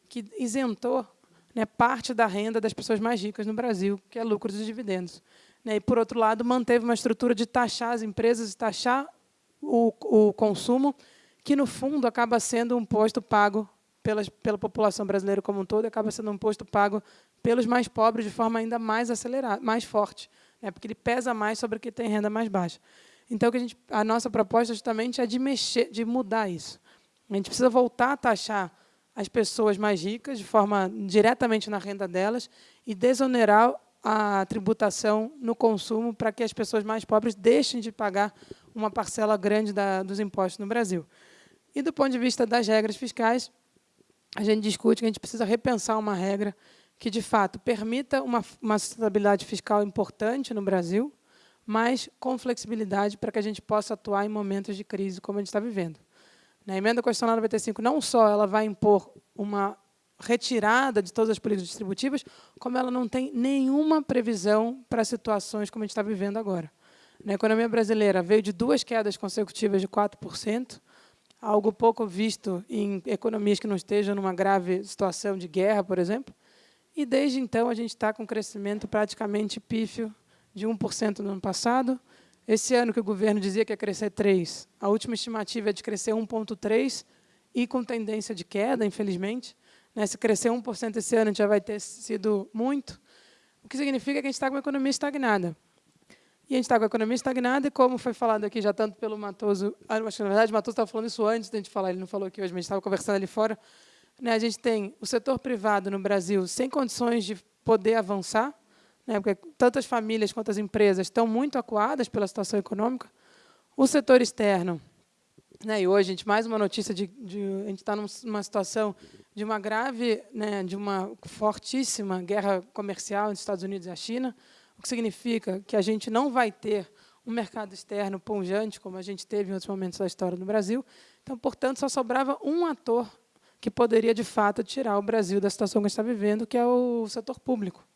que isentou né, parte da renda das pessoas mais ricas no Brasil, que é lucros e dividendos. Né, e, por outro lado, manteve uma estrutura de taxar as empresas e taxar o, o consumo, que, no fundo, acaba sendo um imposto pago pela, pela população brasileira como um todo, acaba sendo um imposto pago pelos mais pobres de forma ainda mais acelerada, mais forte, né, porque ele pesa mais sobre quem tem renda mais baixa. Então, a, gente, a nossa proposta justamente é de mexer, de mudar isso. A gente precisa voltar a taxar as pessoas mais ricas de forma diretamente na renda delas e desonerar a tributação no consumo para que as pessoas mais pobres deixem de pagar uma parcela grande da, dos impostos no Brasil. E, do ponto de vista das regras fiscais, a gente discute que a gente precisa repensar uma regra que, de fato, permita uma, uma sustentabilidade fiscal importante no Brasil, mas com flexibilidade para que a gente possa atuar em momentos de crise como a gente está vivendo. A emenda constitucional 95 não só ela vai impor uma retirada de todas as políticas distributivas, como ela não tem nenhuma previsão para situações como a gente está vivendo agora. A economia brasileira veio de duas quedas consecutivas de 4%, algo pouco visto em economias que não estejam numa grave situação de guerra, por exemplo, e desde então a gente está com um crescimento praticamente pífio de 1% no ano passado. Esse ano que o governo dizia que ia crescer 3%, a última estimativa é de crescer 1,3% e com tendência de queda, infelizmente. Né? Se crescer 1% esse ano, já vai ter sido muito, o que significa que a gente está com uma economia estagnada. E a gente está com a economia estagnada, e como foi falado aqui já tanto pelo Matoso, ah, acho que, na verdade, o Matoso estava falando isso antes da gente falar, ele não falou aqui hoje, mas a gente estava conversando ali fora, né, a gente tem o setor privado no Brasil sem condições de poder avançar, né, porque tantas famílias quanto as empresas estão muito acuadas pela situação econômica, o setor externo, né, e hoje, a gente, mais uma notícia de, de a gente está numa situação de uma grave, né, de uma fortíssima guerra comercial entre os Estados Unidos e a China, o que significa que a gente não vai ter um mercado externo pungente, como a gente teve em outros momentos da história no Brasil. Então, portanto, só sobrava um ator que poderia, de fato, tirar o Brasil da situação que a gente está vivendo, que é o setor público.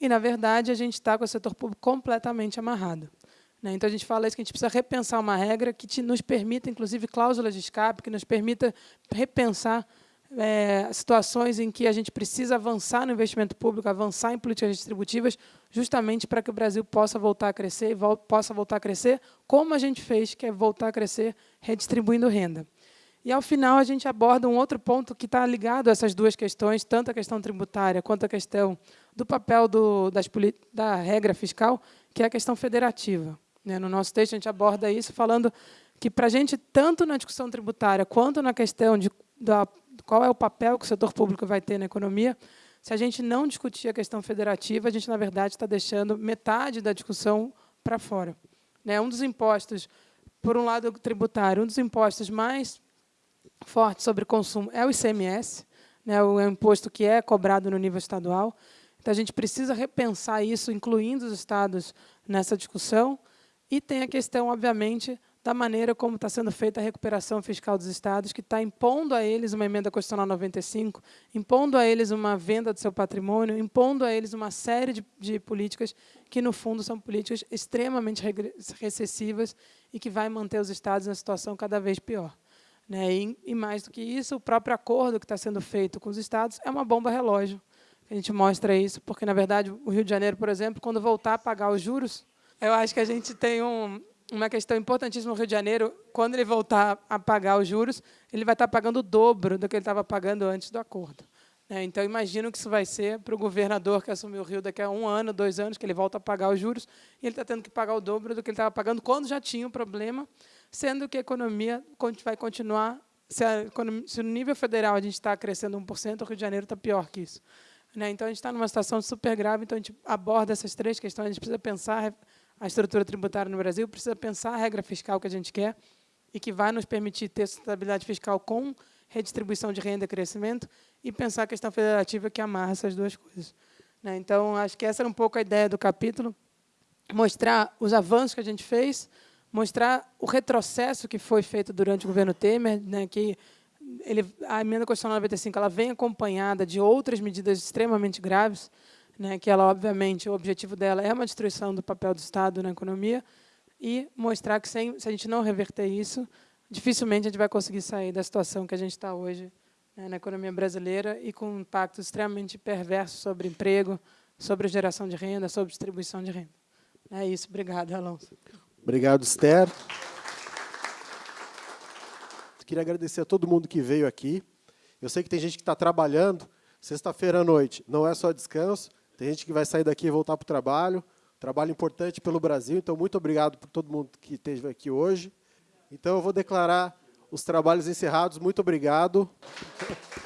E, na verdade, a gente está com o setor público completamente amarrado. Né? Então, a gente fala isso, que a gente precisa repensar uma regra que nos permita, inclusive, cláusulas de escape, que nos permita repensar é, situações em que a gente precisa avançar no investimento público, avançar em políticas distributivas, justamente para que o Brasil possa voltar a crescer possa voltar a crescer, como a gente fez, que é voltar a crescer redistribuindo renda. E, ao final, a gente aborda um outro ponto que está ligado a essas duas questões, tanto a questão tributária quanto a questão do papel do, das, da regra fiscal, que é a questão federativa. Né, no nosso texto, a gente aborda isso falando que, para a gente, tanto na discussão tributária quanto na questão de, da qual é o papel que o setor público vai ter na economia, se a gente não discutir a questão federativa, a gente, na verdade, está deixando metade da discussão para fora. Né? Um dos impostos, por um lado tributário, um dos impostos mais fortes sobre consumo é o ICMS, né? o imposto que é cobrado no nível estadual. Então, a gente precisa repensar isso, incluindo os estados nessa discussão. E tem a questão, obviamente, da maneira como está sendo feita a recuperação fiscal dos estados, que está impondo a eles uma emenda constitucional 95, impondo a eles uma venda do seu patrimônio, impondo a eles uma série de, de políticas que, no fundo, são políticas extremamente recessivas e que vai manter os estados na situação cada vez pior. Né? E, e, mais do que isso, o próprio acordo que está sendo feito com os estados é uma bomba relógio. A gente mostra isso, porque, na verdade, o Rio de Janeiro, por exemplo, quando voltar a pagar os juros, eu acho que a gente tem um, uma questão importantíssima no Rio de Janeiro, quando ele voltar a pagar os juros, ele vai estar pagando o dobro do que ele estava pagando antes do acordo. Né? Então, imagino que isso vai ser para o governador que assumiu o Rio daqui a um ano, dois anos, que ele volta a pagar os juros, e ele está tendo que pagar o dobro do que ele estava pagando quando já tinha o problema, sendo que a economia vai continuar, se, economia, se no nível federal a gente está crescendo 1%, o Rio de Janeiro está pior que isso. Né? Então, a gente está numa situação super grave, então a gente aborda essas três questões, a gente precisa pensar a estrutura tributária no Brasil, precisa pensar a regra fiscal que a gente quer e que vai nos permitir ter sustentabilidade fiscal com redistribuição de renda e crescimento e pensar a questão federativa que amarra essas duas coisas. Né? Então, acho que essa era um pouco a ideia do capítulo, mostrar os avanços que a gente fez, mostrar o retrocesso que foi feito durante o governo Temer, né, que ele, a emenda constitucional 95 ela vem acompanhada de outras medidas extremamente graves, né, que ela, obviamente, o objetivo dela é uma destruição do papel do Estado na economia e mostrar que, sem, se a gente não reverter isso, dificilmente a gente vai conseguir sair da situação que a gente está hoje né, na economia brasileira e com um impacto extremamente perverso sobre emprego, sobre geração de renda, sobre distribuição de renda. É isso. Obrigado, Alonso. Obrigado, Esther. Queria agradecer a todo mundo que veio aqui. Eu sei que tem gente que está trabalhando. Sexta-feira à noite não é só descanso, tem gente que vai sair daqui e voltar para o trabalho. Trabalho importante pelo Brasil, então muito obrigado por todo mundo que esteve aqui hoje. Então eu vou declarar os trabalhos encerrados. Muito obrigado.